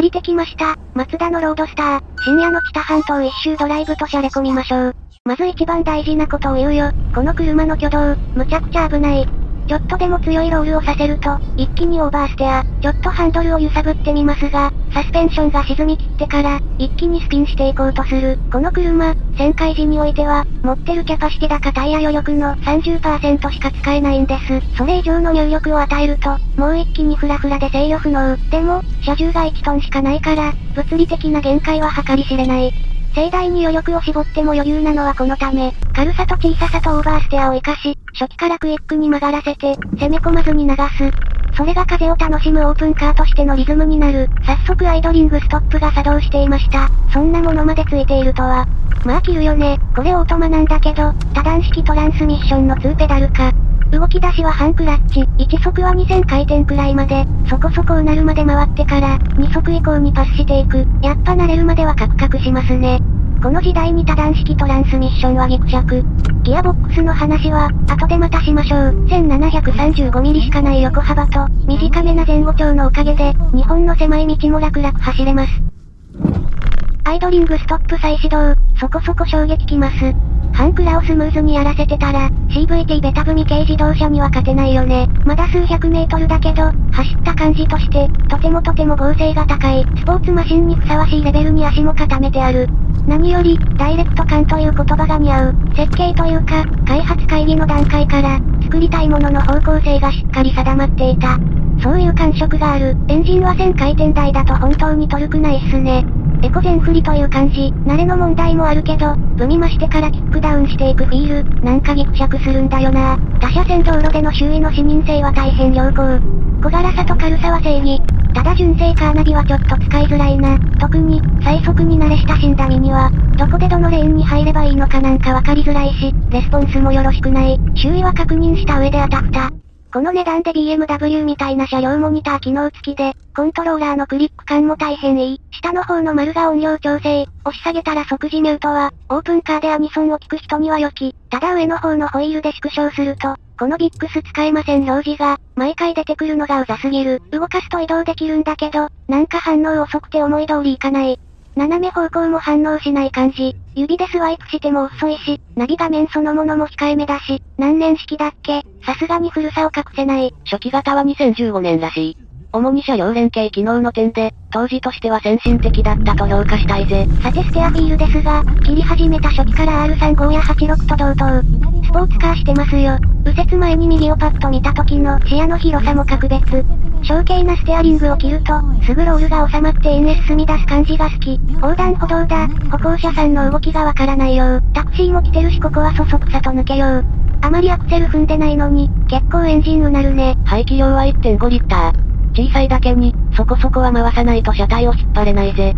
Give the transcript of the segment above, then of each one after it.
借りてきました。マツダのロードスター。深夜の北半島一周ドライブとしゃれ込みましょう。まず一番大事なことを言うよ。この車の挙動、むちゃくちゃ危ない。ちょっとでも強いロールをさせると、一気にオーバーステア、ちょっとハンドルを揺さぶってみますが、サスペンションが沈み切ってから、一気にスピンしていこうとする。この車、旋回時においては、持ってるキャパシティ高タイヤ余力の30%しか使えないんです。それ以上の入力を与えると、もう一気にフラフラで制御不能。でも、車重が1トンしかないから、物理的な限界は計り知れない。盛大に余力を絞っても余裕なのはこのため、軽さと小ささとオーバーステアを活かし、初期からクイックに曲がらせて、攻め込まずに流す。それが風を楽しむオープンカーとしてのリズムになる。早速アイドリングストップが作動していました。そんなものまでついているとは。まあ切るよね。これオートマなんだけど、多段式トランスミッションの2ペダルか。動き出しは半クラッチ、1速は2000回転くらいまで、そこそこうなるまで回ってから、2速以降にパスしていく。やっぱ慣れるまではカクカクしますね。この時代に多段式トランスミッションはギクシャク。ギアボックスの話は、後でまたしましょう。1735ミリしかない横幅と、短めな前後長のおかげで、日本の狭い道も楽々走れます。アイドリングストップ再始動、そこそこ衝撃きます。ハンクラをスムーズにやらせてたら、CVT ベタ踏み軽自動車には勝てないよね。まだ数百メートルだけど、走った感じとして、とてもとても合成が高い、スポーツマシンにふさわしいレベルに足も固めてある。何より、ダイレクト感という言葉が似合う。設計というか、開発会議の段階から、作りたいものの方向性がしっかり定まっていた。そういう感触がある。エンジンは1000回転台だと本当にトルクないっすね。エコ全振りという感じ、慣れの問題もあるけど、踏み増してからキックダウンしていくフィール、なんかギクシャクするんだよな。他車線道路での周囲の視認性は大変良好。小柄さと軽さは正義。ただ純正カーナビはちょっと使いづらいな。特に、最速に慣れ親しんだ身には、どこでどのレーンに入ればいいのかなんかわかりづらいし、レスポンスもよろしくない。周囲は確認した上であたふた。この値段で BMW みたいな車両モニター機能付きで、コントローラーのクリック感も大変いい。下の方の丸が音量調整、押し下げたら即時ミュートは、オープンカーでアニソンを聞く人には良き。ただ上の方のホイールで縮小すると、このビックス使えません表示が、毎回出てくるのがうざすぎる。動かすと移動できるんだけど、なんか反応遅くて思い通りいかない。斜め方向も反応しない感じ。指でスワイプしても遅いし、ナビ画面そのものも控えめだし、何年式だっけ？さすがに古さを隠せない。初期型は2015年らしい。主に車両連携機能の点で、当時としては先進的だったと評価したいぜ。さてステアフィールですが、切り始めた初期から R35 や86と同等。スポーツカーしてますよ。右折前に右をパッと見た時の視野の広さも格別。小径なステアリングを切ると、すぐロールが収まって円へ進み出す感じが好き。横断歩道だ。歩行者さんの動きがわからないよう。タクシーも来てるしここはそそくさと抜けよう。あまりアクセル踏んでないのに、結構エンジンうなるね。排気量は1.5リッター。小さいだけに、そこそこは回さないと車体を引っ張れないぜ。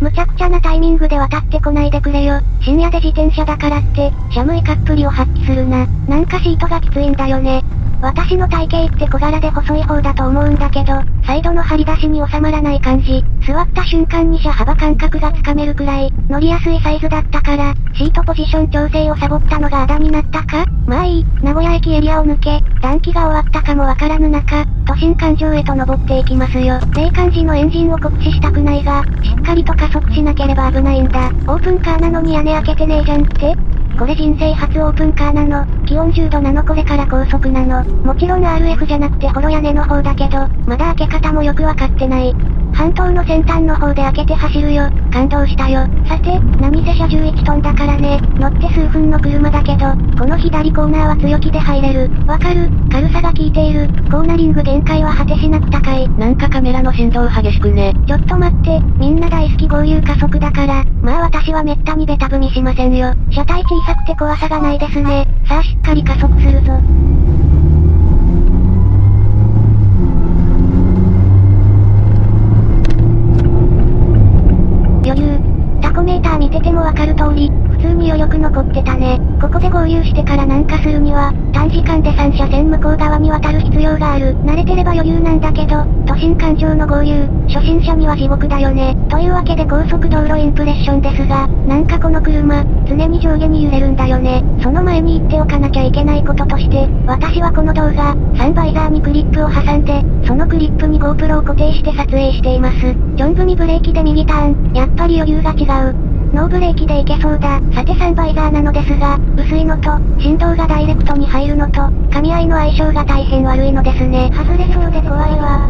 むちゃくちゃなタイミングで渡ってこないでくれよ。深夜で自転車だからって、シャムイカっぷりを発揮するな。なんかシートがきついんだよね。私の体型って小柄で細い方だと思うんだけど、サイドの張り出しに収まらない感じ。座った瞬間に車幅感覚がつかめるくらい、乗りやすいサイズだったから、シートポジション調整をサボったのがあだになったか？まあいい、名古屋駅エリアを抜け、暖気が終わったかもわからぬ中、都心環状へと登っていきますよ。冷感時のエンジンを酷使したくないが、しっかりと加速しなければ危ないんだ。オープンカーなのに屋根開けてねえじゃんって？これ人生初オープンカーなの。気温10度なのこれから高速なの。もちろん RF じゃなくてホロ屋根の方だけど、まだ開け方もよくわかってない。半島の先端の方で開けて走るよ。感動したよ。さて、何せ車11トンだからね。乗って数分の車だけど、この左コーナーは強気で入れる。わかる？軽さが効いている。コーナリング限界は果てしなく高い。なんかカメラの振動激しくね。ちょっと待って、みんな大好き合流加速だから、まあ私はめったにベタ踏みしませんよ。車体小さくて怖さがないですね。さあしっかり加速するぞ。余裕。タコメーター見ててもわかる通り、普通に余力の残ってたね。ここで合流してから南下するには、短時間で3車線向こう側に渡る必要がある。慣れてれば余裕なんだけど、都心環状の合流、初心者には地獄だよね。というわけで高速道路インプレッションですが、なんかこの車、常に上下に揺れるんだよね。その前に言っておかなきゃいけないこととして、私はこの動画、サンバイザーにクリップを挟んで、そのクリップに GoPro を固定して撮影しています。ジョン組ブレーキで右ターン、やっぱり余裕が違う。ノーブレーキでいけそうだ。さてサンバイザーなのですが、薄いのと、振動がダイレクトに入るのと、噛み合いの相性が大変悪いのですね。外れそうで怖いわ。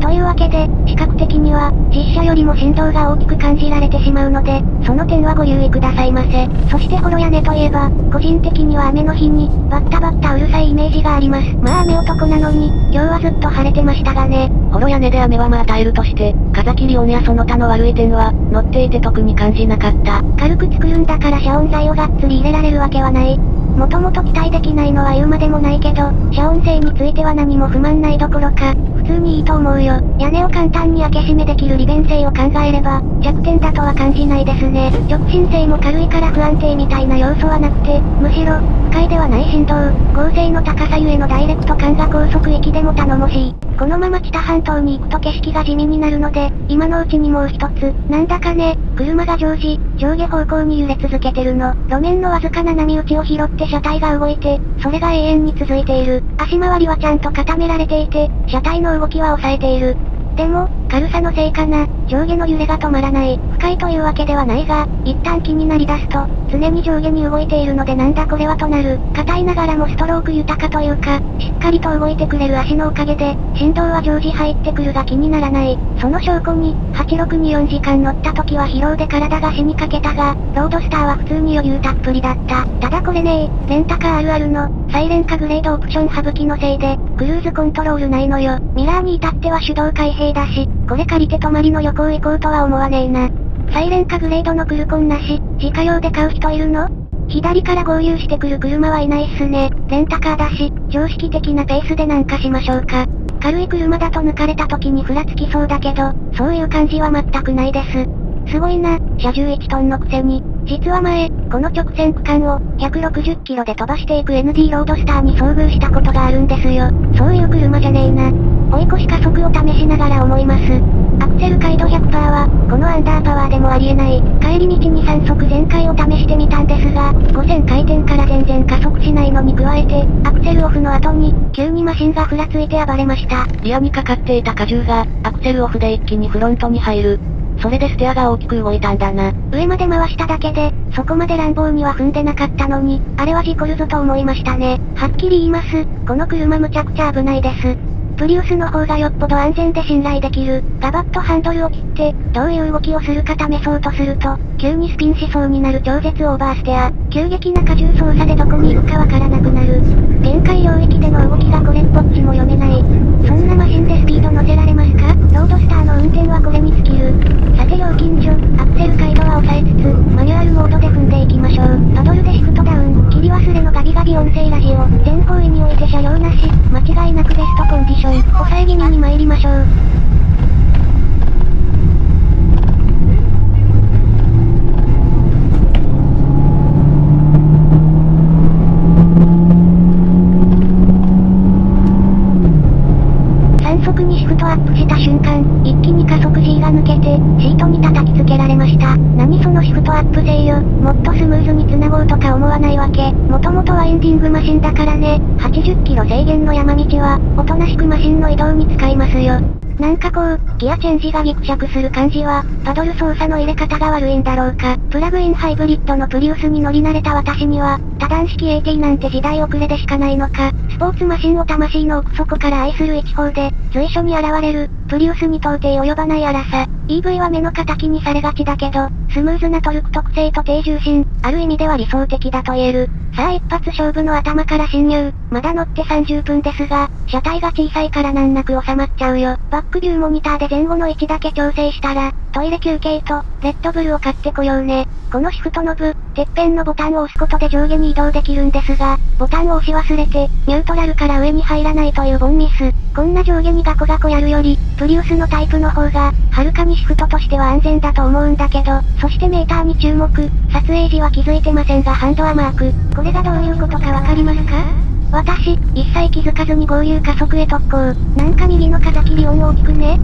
というわけで、視覚的には、実車よりも振動が大きく感じられてしまうので、その点はご留意くださいませ。そしてホロ屋根といえば、個人的には雨の日に、バッタバッタうるさいイメージがあります。まあ雨男なのに、今日はずっと晴れてましたがね。ホロ屋根で雨はまあ耐えるとして、風切り音やその他の悪い点は、乗っていて特に感じなかった。軽く作るんだから遮音材をがっつり入れられるわけはない。もともと期待できないのは言うまでもないけど、遮音性については何も不満ないどころか、普通にいいと思うよ。屋根を簡単に開け閉めできる利便性を考えれば、弱点だとは感じないですね。直進性も軽いから不安定みたいな要素はなくて、むしろ、不快ではない振動、合成の高さゆえのダイレクト感が高速域でも頼もしい。このまま北半島に行くと景色が地味になるので、今のうちにもう一つ、なんだかね、車が常時、上下方向に揺れ続けてるの。路面のわずかな波打ちを拾って車体が動いて、それが永遠に続いている。足回りはちゃんと固められていて、車体の動きは抑えている。でも、軽さのせいかな、上下の揺れが止まらない。不快というわけではないが、一旦気になり出すと、常に上下に動いているのでなんだこれはとなる。硬いながらもストローク豊かというか、しっかりと動いてくれる足のおかげで、振動は常時入ってくるが気にならない。その証拠に、86に4時間乗った時は疲労で体が死にかけたが、ロードスターは普通に余裕たっぷりだった。ただこれねレンタカーあるあるの、サイレンカグレードオプション省きのせいで、クルーズコントロールないのよ。ミラーに至っては手動開閉だし、これ借りて泊まりの旅行行こうとは思わねえな。サイレンカグレードのクルコンなし、自家用で買う人いるの？左から合流してくる車はいないっすね。レンタカーだし、常識的なペースでなんかしましょうか。軽い車だと抜かれた時にふらつきそうだけど、そういう感じは全くないです。すごいな、車重1トンのくせに。実は前、この直線区間を、160キロで飛ばしていく ND ロードスターに遭遇したことがあるんですよ。そういう車じゃねえな。追い越し加速を試しながら思います。アクセル回路100%は、このアンダーパワーでもありえない。帰り道に3速全開を試してみたんですが、5000回転から全然加速しないのに加えて、アクセルオフの後に、急にマシンがふらついて暴れました。リアにかかっていた荷重が、アクセルオフで一気にフロントに入る。それでステアが大きく動いたんだな。上まで回しただけで、そこまで乱暴には踏んでなかったのに、あれは事故るぞと思いましたね。はっきり言います。この車むちゃくちゃ危ないです。プリウスの方がよっぽど安全で信頼できる。ガバッとハンドルを切って、どういう動きをするか試そうとすると、急にスピンしそうになる超絶オーバーステア。急激な荷重操作でどこに行くかわからなくなる。限界領域での動きがこれっぽっちも読めない。そんなマシンでスピード乗せられますか？ロードスターの運転はこれに尽きる。さて料金所、アクセル回路は抑えつつ、マニュアルモードで踏んでいきましょう。パドルでシフトダウン、切り音声ラジオ。全方位において車両なし、間違いなくベストコンディション。ョン、抑え気味に参りましょう。3速にシフトアップした瞬間、一気に加速シートに叩きつけられました。何そのシフトアップ勢よ。もっとスムーズに繋ごうとか思わないわけ。もともとはエンディングマシンだからね。80キロ制限の山道は、おとなしくマシンの移動に使いますよ。なんかこう、ギアチェンジがギクシャクする感じは、パドル操作の入れ方が悪いんだろうか。プラグインハイブリッドのプリウスに乗り慣れた私には、多段式 AT なんて時代遅れでしかないのか。スポーツマシンを魂の奥底から愛する一方で、随所に現れる、プリウスに到底及ばない荒さ。EV は目の敵にされがちだけど、スムーズなトルク特性と低重心、ある意味では理想的だと言える。さあ一発勝負の頭から侵入。まだ乗って30分ですが、車体が小さいから難なく収まっちゃうよ。バックビューモニターで前後の位置だけ調整したら、トイレ休憩と、レッドブルを買ってこようね。このシフトノブ、てっぺんのボタンを押すことで上下に移動できるんですが、ボタンを押し忘れて、ニュートラルから上に入らないというボンミス。こんな上下にガコガコやるより、プリウスのタイプの方が、はるかにシフトとしては安全だと思うんだけど、そしてメーターに注目。撮影時は気づいてませんがハンドはマーク。これがどういうことかわかりますか？私、一切気づかずに合流加速へ特攻。なんか右の風切り音大きくね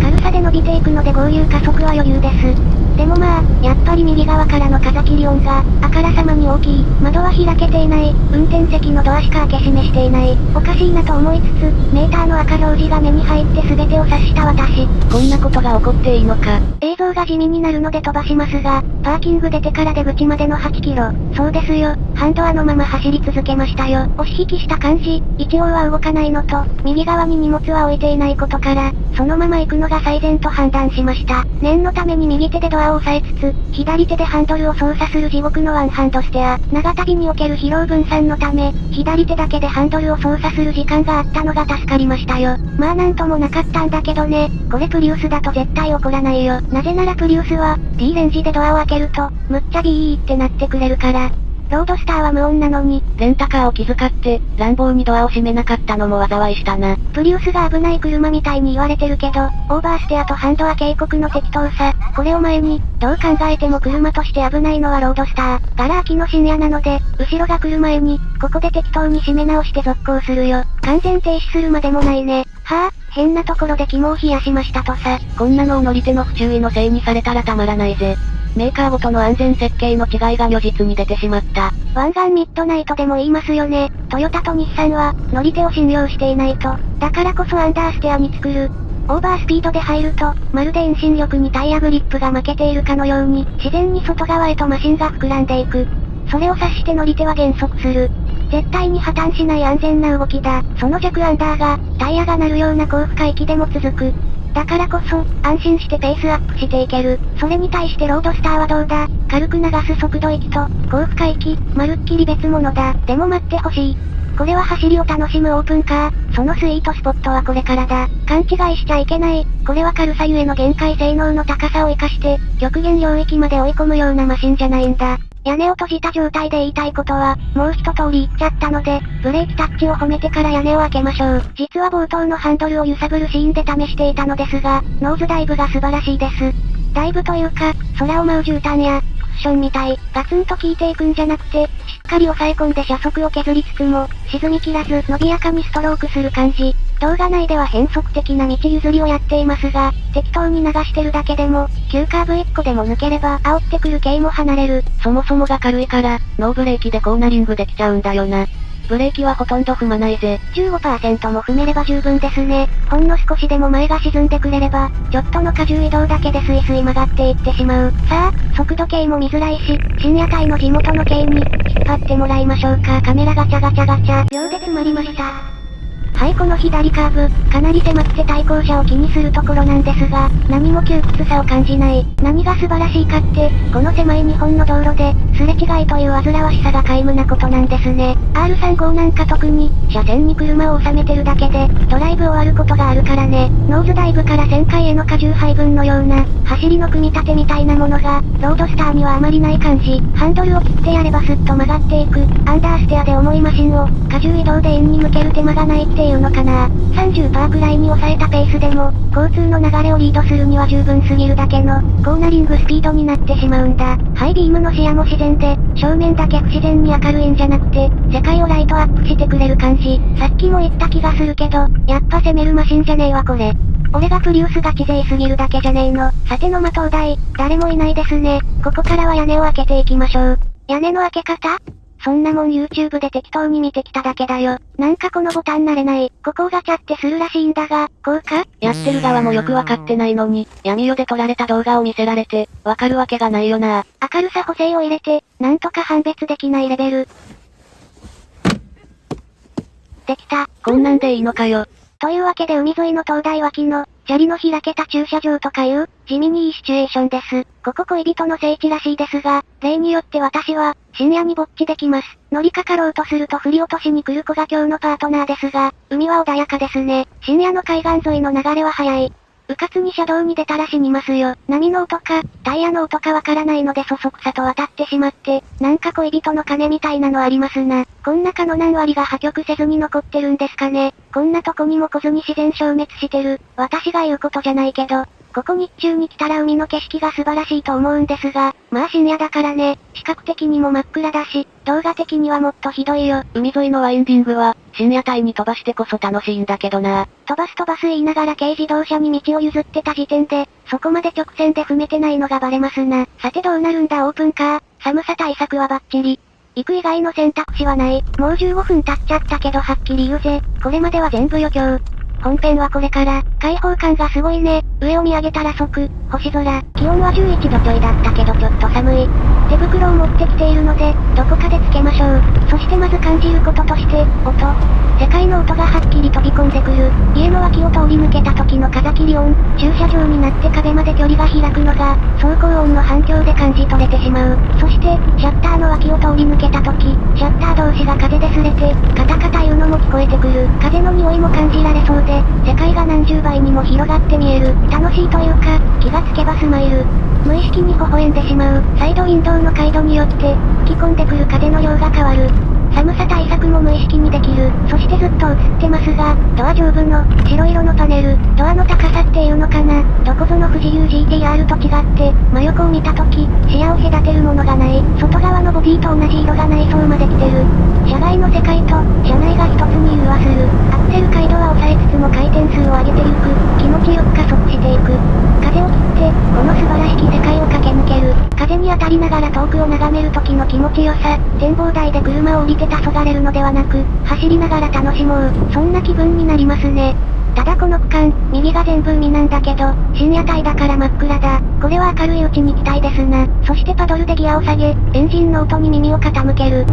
軽さで伸びていくので合流加速は余裕です。でもまあ、やっぱり右側からの風切り音が、あからさまに大きい。窓は開けていない。運転席のドアしか開け閉めしていない。おかしいなと思いつつ、メーターの赤表示が目に入って全てを察した私。こんなことが起こっていいのか。映像が地味になるので飛ばしますが、パーキング出てから出口までの8キロ。そうですよ。ハンドアのまま走り続けましたよ。押し引きした感じ、一応は動かないのと、右側に荷物は置いていないことから、そのまま行くのが最善と判断しました。念のために右手でドアを押さえつつ、左手でハンドルを操作する地獄のワンハンドステア。長旅における疲労分散のため、左手だけでハンドルを操作する時間があったのが助かりましたよ。まあなんともなかったんだけどね、これプリウスだと絶対怒らないよ。なぜならプリウスは、D レンジでドアを開けると、むっちゃビーってなってくれるから。ロードスターは無音なのに、レンタカーを気遣って、乱暴にドアを閉めなかったのも災いしたな。プリウスが危ない車みたいに言われてるけど、オーバーステアとハンドア警告の適当さ、これを前に、どう考えても車として危ないのはロードスター。ガラ空きの深夜なので、後ろが来る前に、ここで適当に締め直して続行するよ。完全停止するまでもないね。はぁ、あ、変なところで肝を冷やしましたとさ。こんなのを乗り手の不注意のせいにされたらたまらないぜ。メーカーごとの安全設計の違いが如実に出てしまった。湾岸ミッドナイトでも言いますよね。トヨタと日産は、乗り手を信用していないと。だからこそアンダーステアに作る。オーバースピードで入ると、まるで遠心力にタイヤグリップが負けているかのように、自然に外側へとマシンが膨らんでいく。それを察して乗り手は減速する。絶対に破綻しない安全な動きだ。その弱アンダーが、タイヤが鳴るような高負荷域でも続く。だからこそ、安心してペースアップしていける。それに対してロードスターはどうだ？軽く流す速度域と、高負荷域、まるっきり別物だ。でも待ってほしい。これは走りを楽しむオープンカー。そのスイートスポットはこれからだ。勘違いしちゃいけない。これは軽さゆえの限界性能の高さを活かして、極限領域まで追い込むようなマシンじゃないんだ。屋根を閉じた状態で言いたいことは、もう一通り言っちゃったので、ブレーキタッチを褒めてから屋根を開けましょう。実は冒頭のハンドルを揺さぶるシーンで試していたのですが、ノーズダイブが素晴らしいです。ダイブというか、空を舞う絨毯や、クッションみたい、ガツンと効いていくんじゃなくて、しっかり抑え込んで車速を削りつつも、沈み切らず伸びやかにストロークする感じ。動画内では変則的な道譲りをやっていますが、適当に流してるだけでも、急カーブ1個でも抜ければ煽ってくる系も離れる。そもそもが軽いから、ノーブレーキでコーナリングできちゃうんだよな。ブレーキはほとんど踏まないぜ。15%も踏めれば十分ですね。ほんの少しでも前が沈んでくれれば、ちょっとの荷重移動だけでスイスイ曲がっていってしまう。さあ、速度計も見づらいし、深夜帯の地元の系に、引っ張ってもらいましょうか。カメラガチャガチャガチャ。秒で詰まりました。はいこの左カーブ、かなり狭くて対向車を気にするところなんですが、何も窮屈さを感じない。何が素晴らしいかって、この狭い日本の道路で、すれ違いという煩わしさが皆無なことなんですね。R35 なんか特に、車線に車を収めてるだけで、ドライブ終わることがあるからね。ノーズダイブから旋回への荷重配分のような、走りの組み立てみたいなものが、ロードスターにはあまりない感じ。ハンドルを切ってやればスッと曲がっていく、アンダーステアで重いマシンを、荷重移動で円に向ける手間がないってていうのかな。30%くらいに抑えたペースでも、交通の流れをリードするには十分すぎるだけの、コーナリングスピードになってしまうんだ。ハイビームの視野も自然で、正面だけ不自然に明るいんじゃなくて、世界をライトアップしてくれる感じ。さっきも言った気がするけど、やっぱ攻めるマシンじゃねえわこれ。俺がプリウスが地勢すぎるだけじゃねえの。さての的灯台、誰もいないですね。ここからは屋根を開けていきましょう。屋根の開け方そんなもん YouTube で適当に見てきただけだよ。なんかこのボタン慣れない。ここをガチャってするらしいんだが、こうか？やってる側もよくわかってないのに、闇夜で撮られた動画を見せられて、わかるわけがないよな。明るさ補正を入れて、なんとか判別できないレベル。できた。こんなんでいいのかよ。というわけで海沿いの灯台脇の、チャリの開けた駐車場とかいう、地味にいいシチュエーションです。ここ恋人の聖地らしいですが、例によって私は、深夜にぼっちできます。乗りかかろうとすると振り落としに来る子が今日のパートナーですが、海は穏やかですね。深夜の海岸沿いの流れは速い。うかつに車道に出たら死にますよ。波の音か、タイヤの音かわからないのでそそくさと渡ってしまって、なんか恋人の金みたいなのありますな。こんなかの何割が破局せずに残ってるんですかね。こんなとこにも来ずに自然消滅してる。私が言うことじゃないけど、ここ日中に来たら海の景色が素晴らしいと思うんですが、まあ深夜だからね、視覚的にも真っ暗だし、動画的にはもっとひどいよ。海沿いのワインディングは、深夜帯に飛ばしてこそ楽しいんだけどな。飛ばす飛ばす言いながら軽自動車に道を譲ってた時点で、そこまで直線で踏めてないのがバレますな。さてどうなるんだオープンカー。寒さ対策はバッチリ。行く以外の選択肢はない。もう15分経っちゃったけどはっきり言うぜ。これまでは全部余興。本編はこれから、開放感がすごいね。上を見上げたら即、星空。気温は11度ちょいだったけどちょっと寒い。手袋を持ってきているので、どこかでつけましょう。そしてまず感じることとして、音。世界の音がはっきり飛び込んでくる。家の脇を通り抜けた時の風切り音。駐車場になって壁まで距離が開くのが、走行音の反響で感じ取れてしまう。そして、シャッターの脇を通り抜けた時、シャッター同士が風で擦れて、カタカタ言うのも聞こえてくる。風匂いも感じられそうで、世界が何十倍にも広がって見える。楽しいというか、気がつけばスマイル。無意識に微笑んでしまう。サイドウィンドウの回路によって、吹き込んでくる風の量が変わる。寒さ対策も無意識にできる。そしてずっと映ってますが、ドア上部の白色のパネル、ドアの高さっていうのかな。どこぞの富士 UGTR と違って、真横を見た時、視野を隔てるものがない。外側のボディと同じ色が内装まで来てる。車外の世界と、車内が一つに融和する。アクセル回路は抑えつつも回転数を上げていく。気持ちよく加速していく。風を切って、この素晴らしき世界を駆け抜ける。風に当たりながら遠くを眺める時の気持ちよさ。展望台で車を降りてて黄昏れるのではなく、走りながら楽しもう。そんな気分になりますね。ただこの区間、右が全部海なんだけど、深夜帯だから真っ暗だ。これは明るいうちに行きたいですな。そしてパドルでギアを下げ、エンジンの音に耳を傾ける。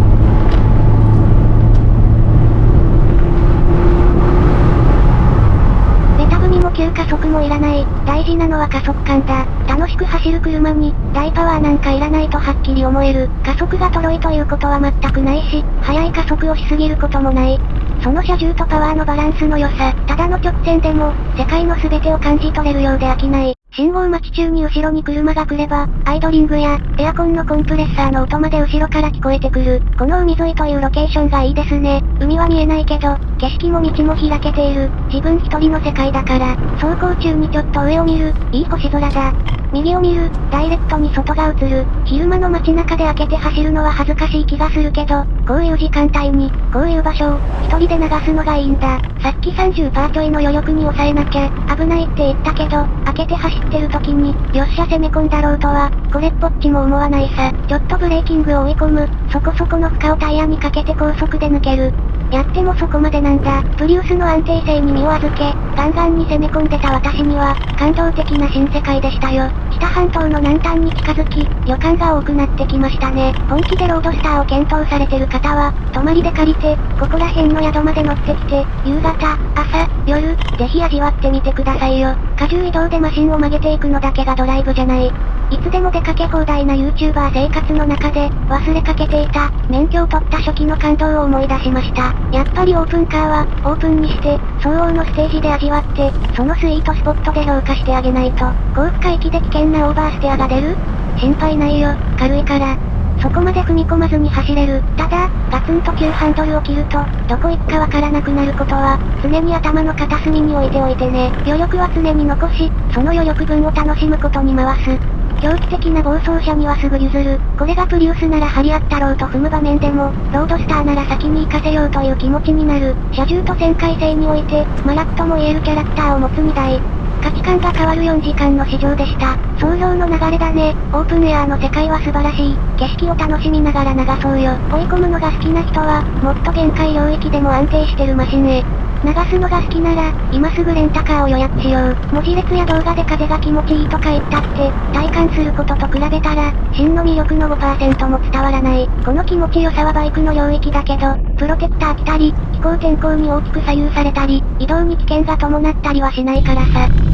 急加速もいらない。大事なのは加速感だ。楽しく走る車に、大パワーなんかいらないとはっきり思える。加速がとろいということは全くないし、速い加速をしすぎることもない。その車重とパワーのバランスの良さ、ただの直線でも、世界の全てを感じ取れるようで飽きない。信号待ち中に後ろに車が来れば、アイドリングや、エアコンのコンプレッサーの音まで後ろから聞こえてくる。この海沿いというロケーションがいいですね。海は見えないけど、景色も道も開けている。自分一人の世界だから、走行中にちょっと上を見る、いい星空だ。右を見る、ダイレクトに外が映る。昼間の街中で開けて走るのは恥ずかしい気がするけど、こういう時間帯に、こういう場所を、一人で流すのがいいんだ。さっき30%ちょいの余力に抑えなきゃ、危ないって言ったけど、開けて走ってる時に、よっしゃ攻め込んだろうとは、これっぽっちも思わないさ。ちょっとブレーキングを追い込む、そこそこの負荷をタイヤにかけて高速で抜ける。やってもそこまでなんだ。プリウスの安定性に身を預け、ガンガンに攻め込んでた私には、感動的な新世界でしたよ。北半島の南端に近づき、旅館が多くなってきましたね。本気でロードスターを検討されてる方は、泊まりで借りて、ここら辺の宿まで乗ってきて、夕方、朝、夜、ぜひ味わってみてくださいよ。荷重移動でマシンを曲げていくのだけがドライブじゃない。いつでも出かけ放題な YouTuber 生活の中で、忘れかけていた、免許を取った初期の感動を思い出しました。やっぱりオープンカーは、オープンにして、相応のステージで味わって、そのスイートスポットで評価してあげないと、高負荷域で危険なオーバーステアが出る？心配ないよ、軽いから。そこまで踏み込まずに走れる。ただ、ガツンと急ハンドルを切ると、どこ行くかわからなくなることは、常に頭の片隅に置いておいてね。余力は常に残し、その余力分を楽しむことに回す。狂気的な暴走車にはすぐ譲る。これがプリウスなら張り合ったろうと踏む場面でも、ロードスターなら先に行かせようという気持ちになる。車重と旋回性において、マラクとも言えるキャラクターを持つ2台。価値観が変わる4時間の試乗でした。想像の流れだね。オープンエアーの世界は素晴らしい。景色を楽しみながら流そうよ。追い込むのが好きな人は、もっと限界領域でも安定してるマシンへ。流すのが好きなら、今すぐレンタカーを予約しよう。文字列や動画で風が気持ちいいとか言ったって、体感することと比べたら、真の魅力の5%も伝わらない。この気持ちよさはバイクの領域だけど、プロテクター来たり、気候天候に大きく左右されたり、移動に危険が伴ったりはしないからさ。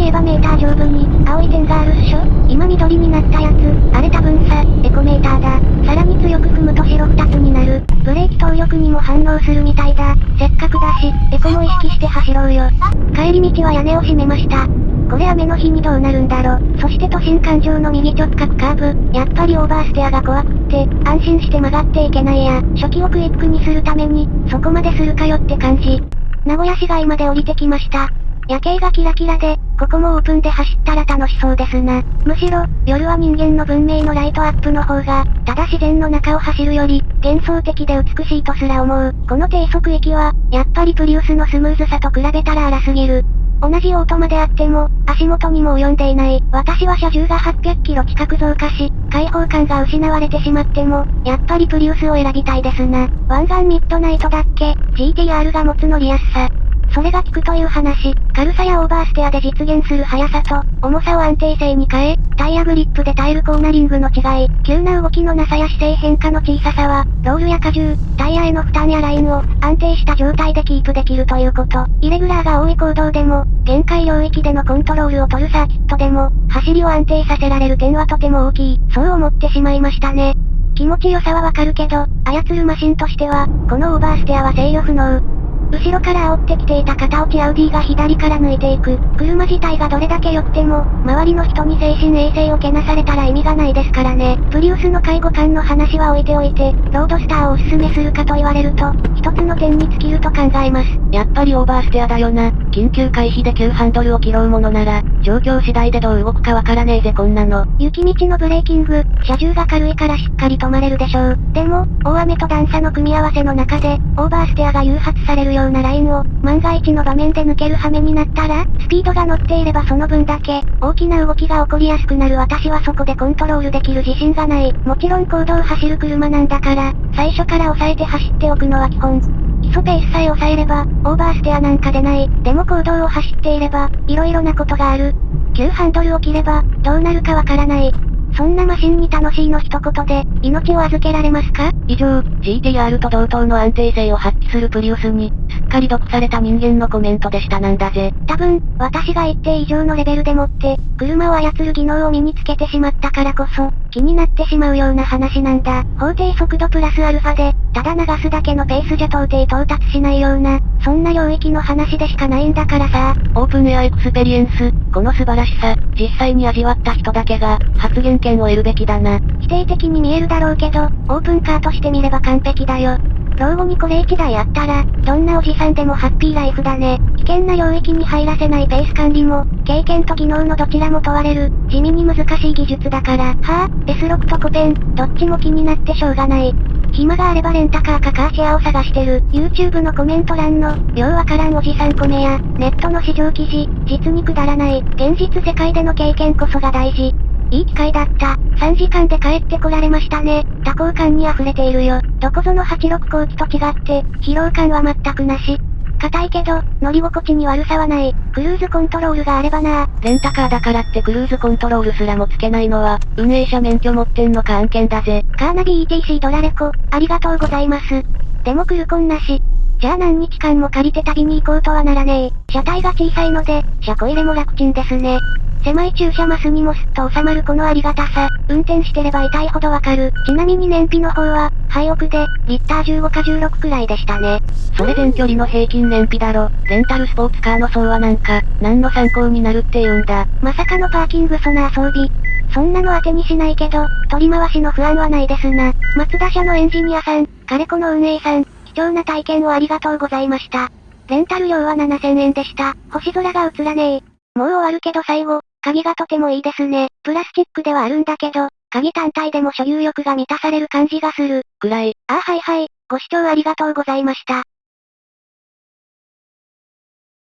いえばメーター上部に、青い点があるっしょ今緑になったやつ、あれ多分さ、エコメーターだ。さらに強く踏むと白二つになる。ブレーキ動力にも反応するみたいだ。せっかくだし、エコも意識して走ろうよ。帰り道は屋根を閉めました。これ雨の日にどうなるんだろ。そして都心環状の右直角カーブ。やっぱりオーバーステアが怖くって、安心して曲がっていけないや。初期をクイックにするために、そこまでするかよって感じ。名古屋市街まで降りてきました。夜景がキラキラで、ここもオープンで走ったら楽しそうですな。むしろ、夜は人間の文明のライトアップの方が、ただ自然の中を走るより、幻想的で美しいとすら思う。この低速域は、やっぱりプリウスのスムーズさと比べたら荒すぎる。同じオートマであっても、足元にも及んでいない。私は車重が800キロ近く増加し、開放感が失われてしまっても、やっぱりプリウスを選びたいですな。湾岸ミッドナイトだっけ ?GTR が持つ乗りやすさ。それが効くという話、軽さやオーバーステアで実現する速さと、重さを安定性に変え、タイヤグリップで耐えるコーナリングの違い、急な動きのなさや姿勢変化の小ささは、ロールや荷重、タイヤへの負担やラインを、安定した状態でキープできるということ。イレギュラーが多い公道でも、限界領域でのコントロールを取るサーキットでも、走りを安定させられる点はとても大きい。そう思ってしまいましたね。気持ちよさはわかるけど、操るマシンとしては、このオーバーステアは制御不能。後ろから煽ってきていた片落ちアウディが左から抜いていく。車自体がどれだけ良くても、周りの人に精神衛生を汚されたら意味がないですからね。プリウスの介護官の話は置いておいて、ロードスターをおすすめするかと言われると、一つの点に尽きると考えます。やっぱりオーバーステアだよな。緊急回避で急ハンドルを切ろうものなら、状況次第でどう動くかわからねえぜこんなの。雪道のブレーキング、車重が軽いからしっかり止まれるでしょう。でも、大雨と段差の組み合わせの中で、オーバーステアが誘発されるようなラインを、万が一の場面で抜ける羽目になったら、スピードが乗っていればその分だけ、大きな動きが起こりやすくなる私はそこでコントロールできる自信がない。もちろん公道を走る車なんだから、最初から抑えて走っておくのは基本。基礎ペースさえ抑えれば、オーバーステアなんか出ない。でも行動を走っていれば、色々なことがある。急ハンドルを切れば、どうなるかわからない。そんなマシンに楽しいの一言で、命を預けられますか？以上、GTR と同等の安定性を発揮するプリウスに、かり毒された人間のコメントでしたなんだぜ。多分、私が一定以上のレベルでもって、車を操る技能を身につけてしまったからこそ、気になってしまうような話なんだ。法定速度プラスアルファで、ただ流すだけのペースじゃ到底到達しないような、そんな領域の話でしかないんだからさ。オープンエアエクスペリエンス、この素晴らしさ、実際に味わった人だけが、発言権を得るべきだな。否定的に見えるだろうけど、オープンカーとして見れば完璧だよ。老後にこれ1台あったら、どんなおじさんでもハッピーライフだね。危険な領域に入らせないペース管理も、経験と技能のどちらも問われる、地味に難しい技術だから。はぁ、S6 とコペン、どっちも気になってしょうがない。暇があればレンタカーかカーシェアを探してる。YouTube のコメント欄の、ようわからんおじさんコメや、ネットの市場記事、実にくだらない。現実世界での経験こそが大事。いい機会だった。3時間で帰ってこられましたね。多幸感に溢れているよ。どこぞの86後期と違って、疲労感は全くなし。硬いけど、乗り心地に悪さはない。クルーズコントロールがあればなレンタカーだからってクルーズコントロールすらもつけないのは、運営者免許持ってんのか案件だぜ。カーナビ ETC ドラレコ、ありがとうございます。でもクルコンなし。じゃあ何日間も借りて旅に行こうとはならねえ。車体が小さいので、車庫入れも楽ちんですね。狭い駐車マスにもすっと収まるこのありがたさ、運転してれば痛いほどわかる。ちなみに燃費の方は、廃屋で、リッター15か16くらいでしたね。それ全距離の平均燃費だろ。レンタルスポーツカーの層はなんか、何の参考になるって言うんだ。まさかのパーキングソナー装備。そんなの当てにしないけど、取り回しの不安はないですな。松田社のエンジニアさん、カレコの運営さん、貴重な体験をありがとうございました。レンタル料は7000円でした。星空が映らねえ。もう終わるけど最後、鍵がとてもいいですね。プラスチックではあるんだけど、鍵単体でも所有欲が満たされる感じがする。くらい。ああはいはい。ご視聴ありがとうございました。